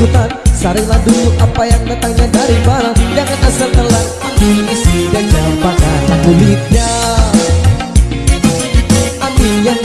sultan Saringlah dulu apa yang datangnya dari barat Jangan asal telan Ambil isi dan campakkan kulitnya Ambil yang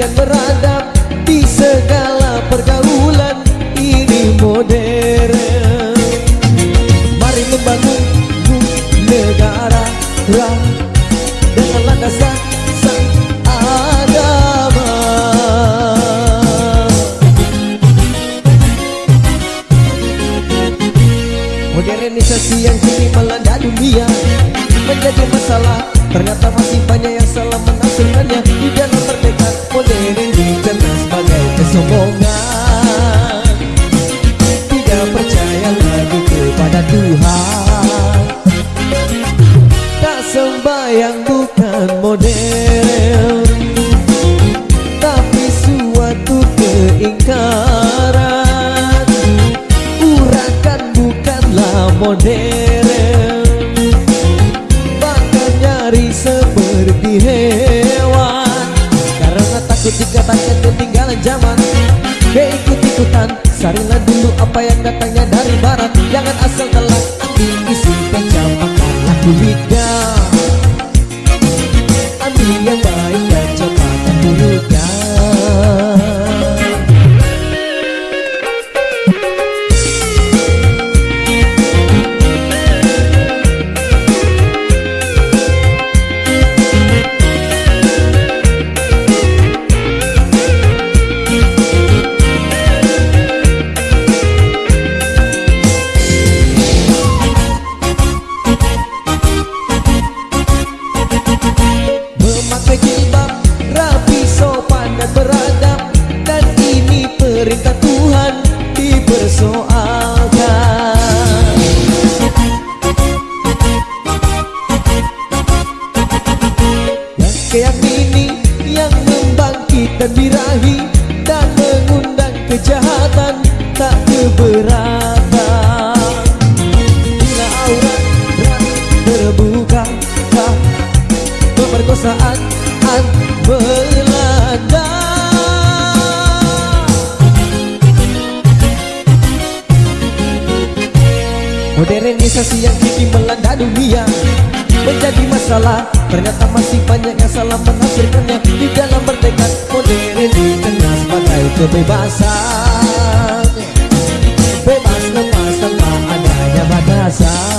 akan berada lari seperti hewan. Karena takut dikatakan ketinggalan zaman. Keikut-ikutan Sarilah dulu apa yang datangnya dari barat. Jangan asal telan Ambil isi pecah makanlah duit kriminalisasi yang kini melanda dunia. Menjadi masalah, ternyata masih banyak yang salah menafsirkannya. Di dalam bertekad modern di tengah sebagai kebebasan. Bebas lepas tengah adanya batasan.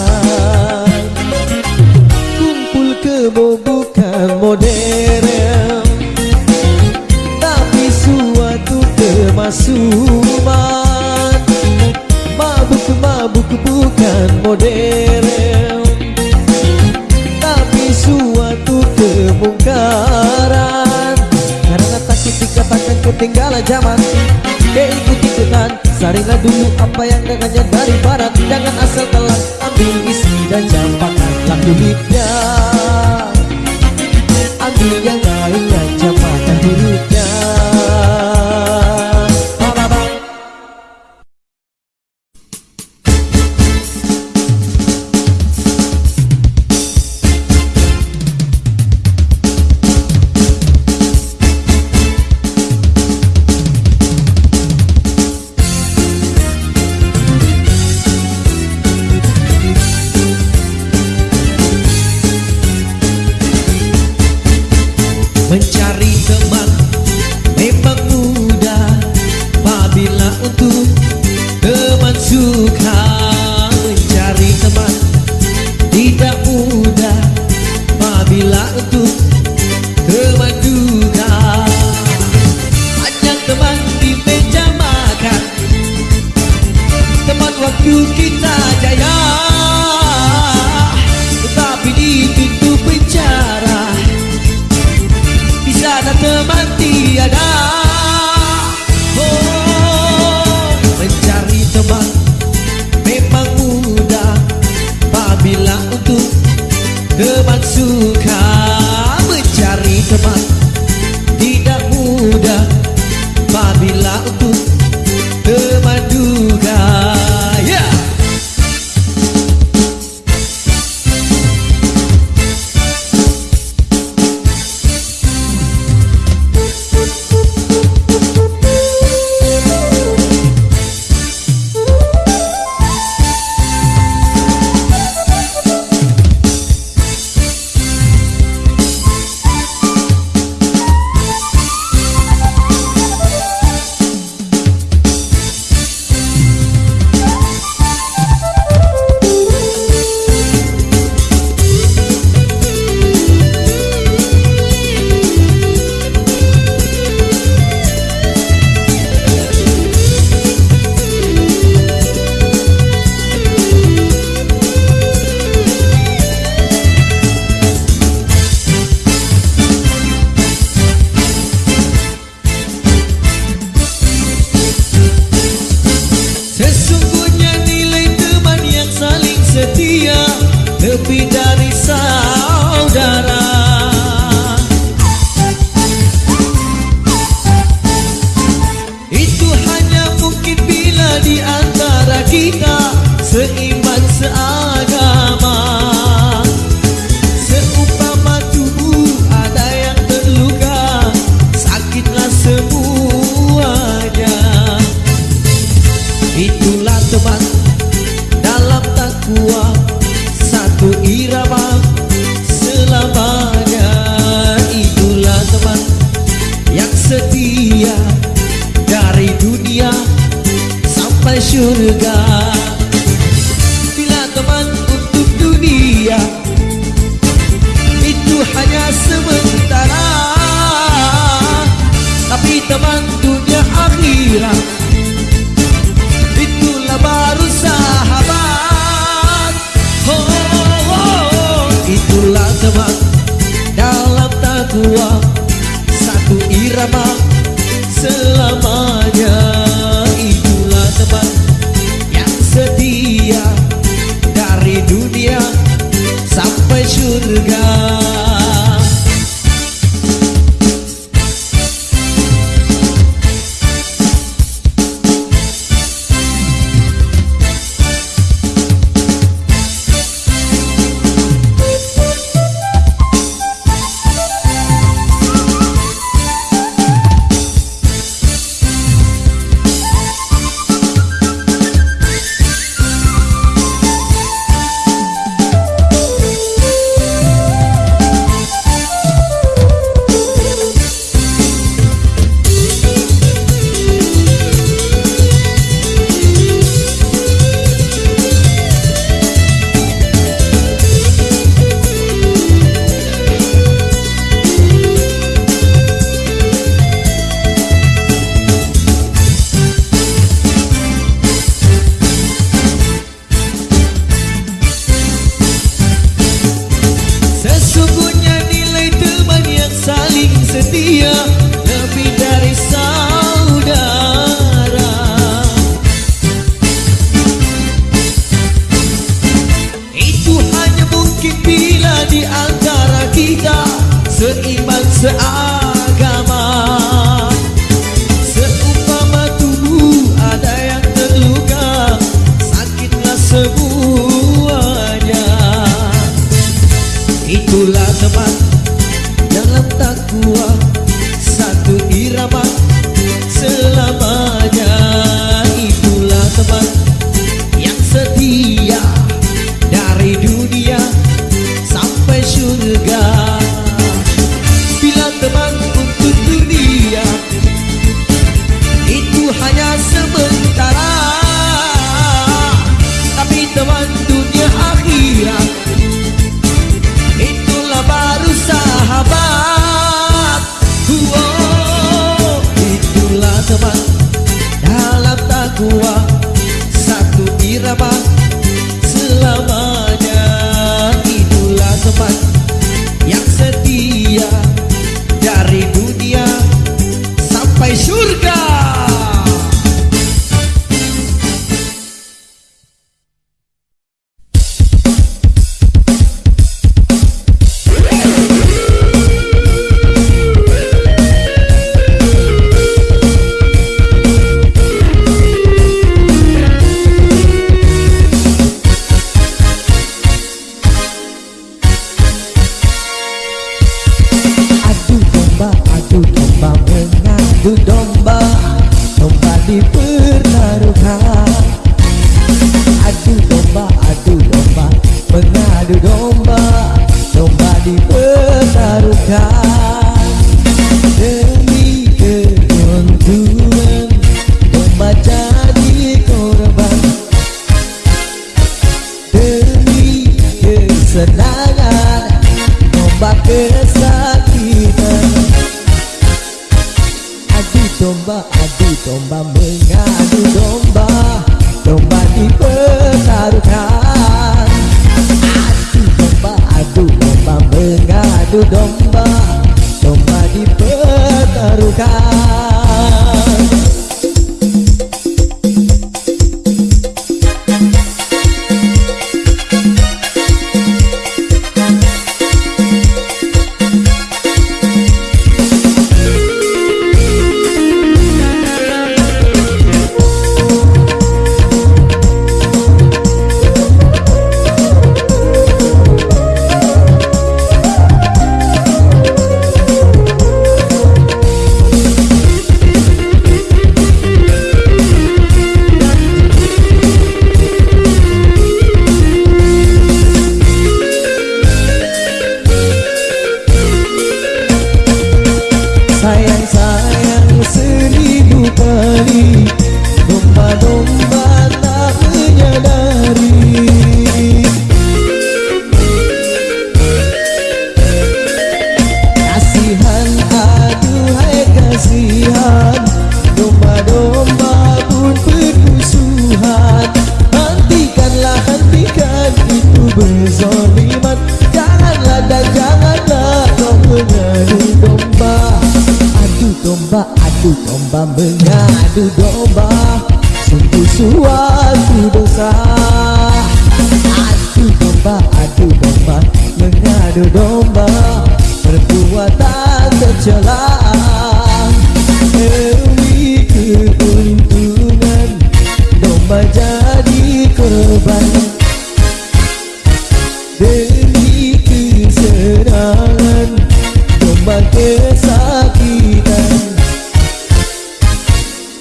que dari sana.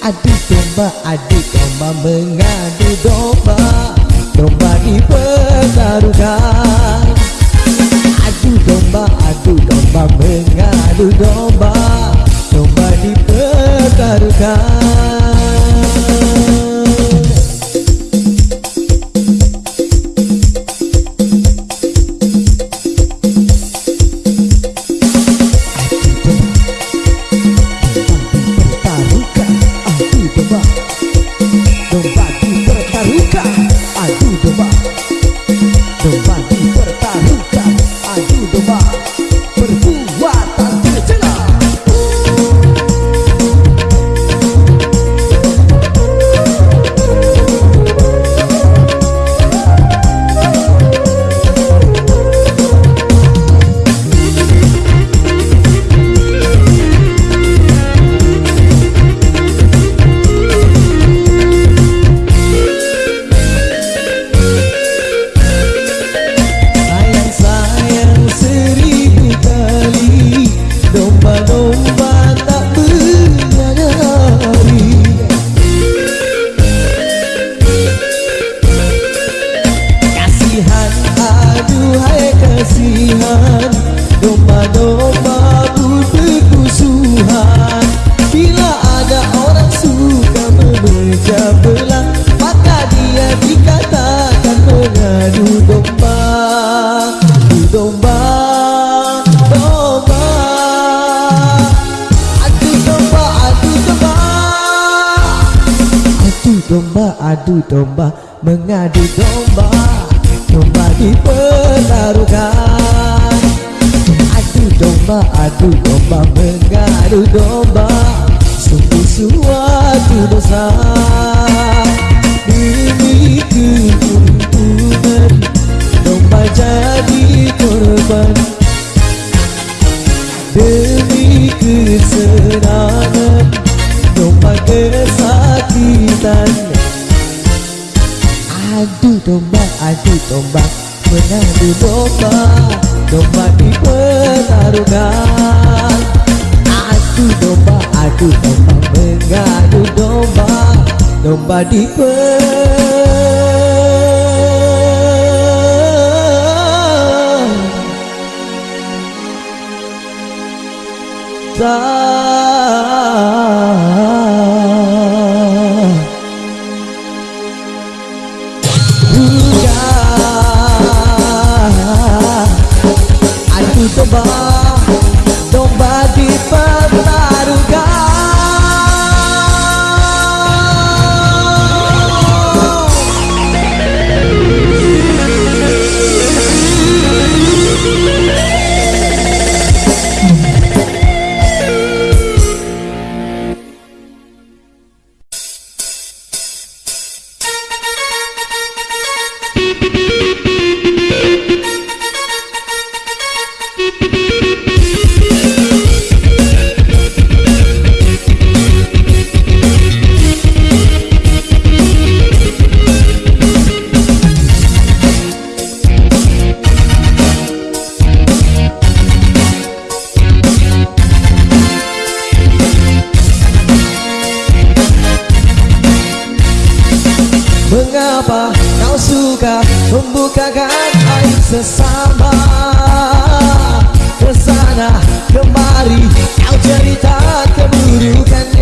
adu domba adu domba mengadu domba domba dipertaruhkan. adu domba adu domba mengadu domba domba dipertaruhkan. Adu domba Mengadu domba Sungguh suatu dosa Demi keuntungan Domba jadi korban Demi kesenangan Domba kesakitan Adu domba, adu domba Menang domba Domba di pertarungan Aku domba, aku domba Mengadu domba Domba di pertarungan Kau suka membukakan aib sesama? Ke sana kemari kau cerita keburukannya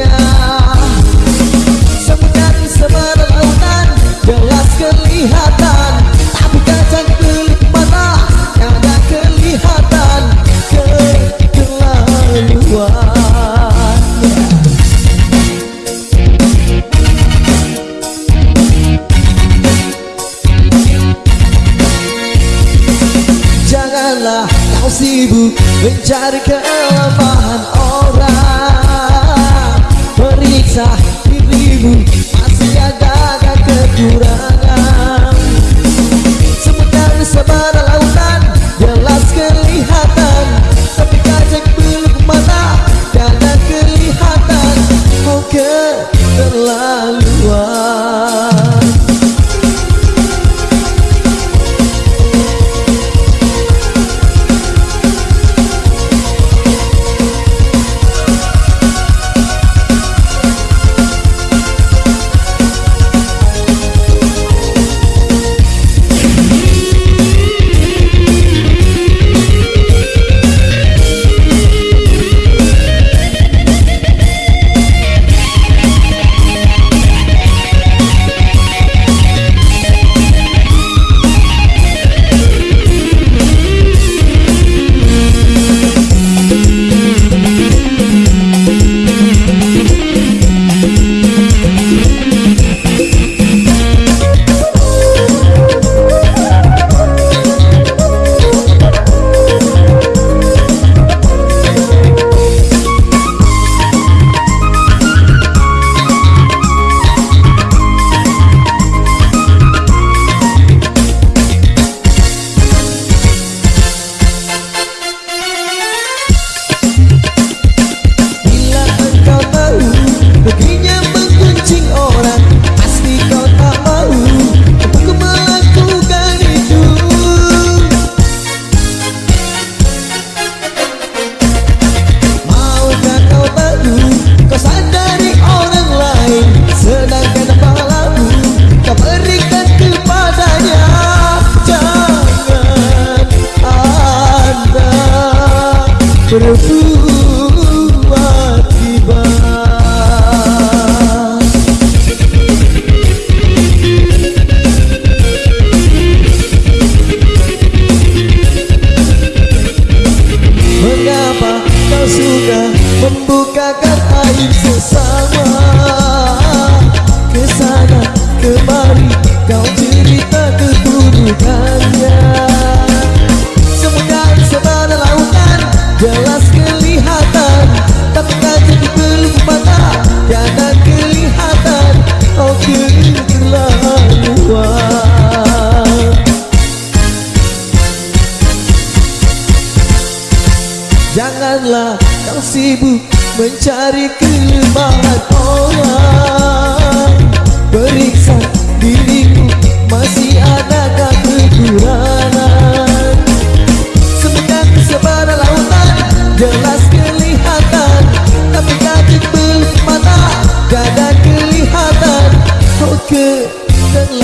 去等。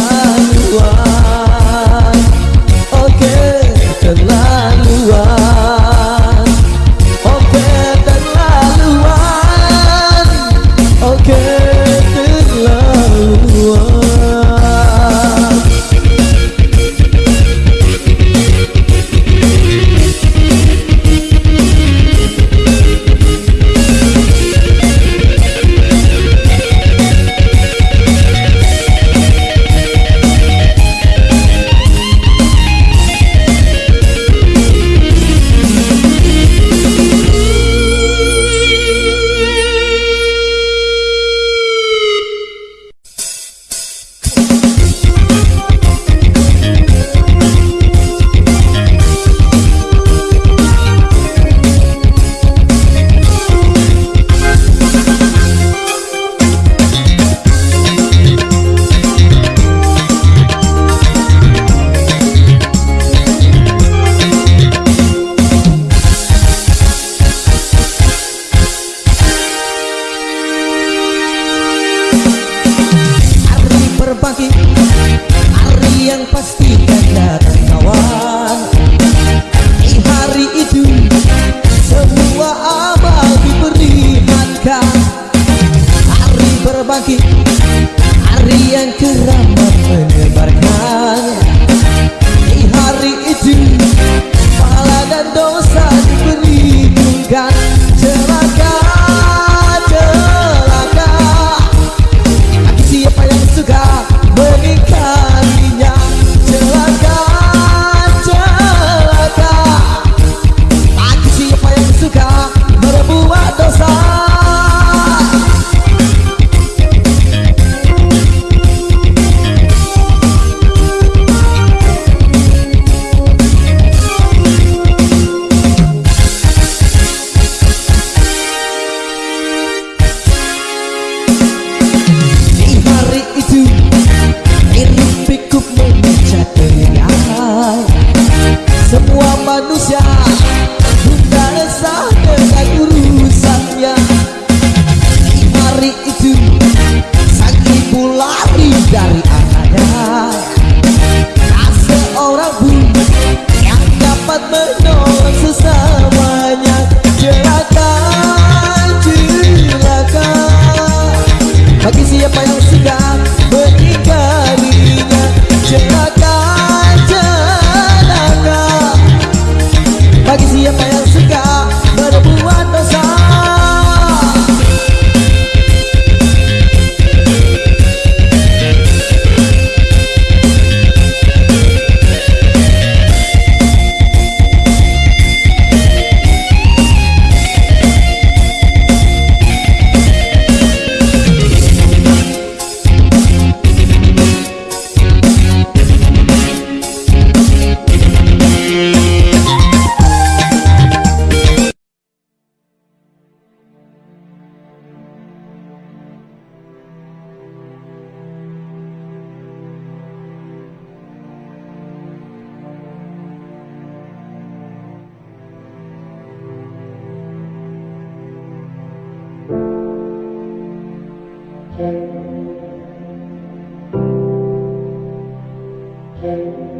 Amen.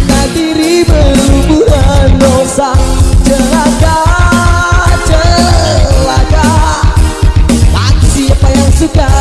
Karena diri berhubungan dosa Celaka Celaka. Bagi siapa yang suka